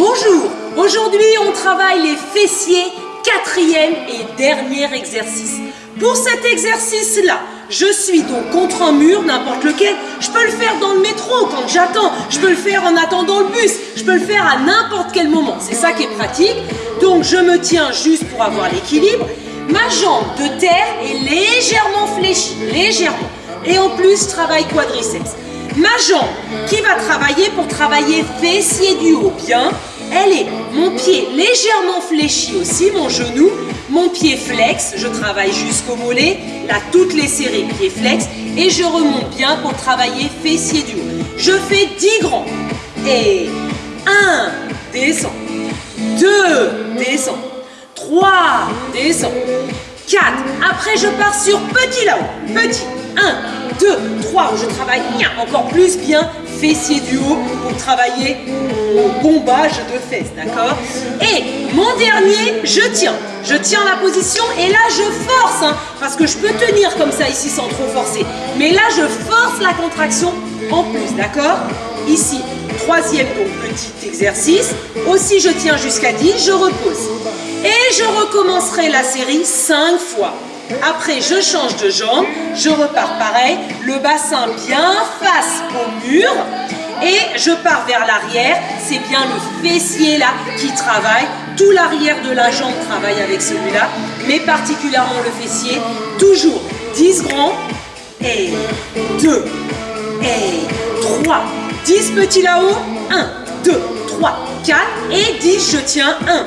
Bonjour, aujourd'hui on travaille les fessiers, quatrième et dernier exercice. Pour cet exercice-là, je suis donc contre un mur, n'importe lequel. Je peux le faire dans le métro quand j'attends. Je peux le faire en attendant le bus. Je peux le faire à n'importe quel moment. C'est ça qui est pratique. Donc je me tiens juste pour avoir l'équilibre. Ma jambe de terre est légèrement fléchie, légèrement. Et en plus, je travaille quadriceps. Ma jambe qui va travailler pour travailler fessier du haut, bien. Elle est, mon pied légèrement fléchi aussi, mon genou, mon pied flex, je travaille jusqu'au mollet, là toutes les séries pied flex, et je remonte bien pour travailler fessier du haut. Je fais 10 grands, et 1, descend, 2, descend, 3, descend, 4, après je pars sur petit là-haut, petit, 1, 2, 3, je travaille encore plus bien fessier du haut pour travailler mon bombage de fesses, d'accord? Et mon dernier, je tiens. Je tiens la position et là je force, hein, parce que je peux tenir comme ça ici sans trop forcer. Mais là je force la contraction en plus, d'accord? Ici, troisième donc petit exercice. Aussi je tiens jusqu'à 10, je repose. Et je recommencerai la série 5 fois. Après, je change de jambe, je repars pareil, le bassin bien face au mur et je pars vers l'arrière. C'est bien le fessier là qui travaille. Tout l'arrière de la jambe travaille avec celui-là, mais particulièrement le fessier. Toujours 10 grands et 2 et 3. 10 petits là-haut. 1, 2, 3, 4 et 10. Je tiens 1,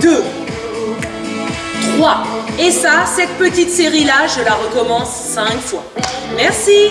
2, 3. Et ça, cette petite série-là, je la recommence 5 fois. Merci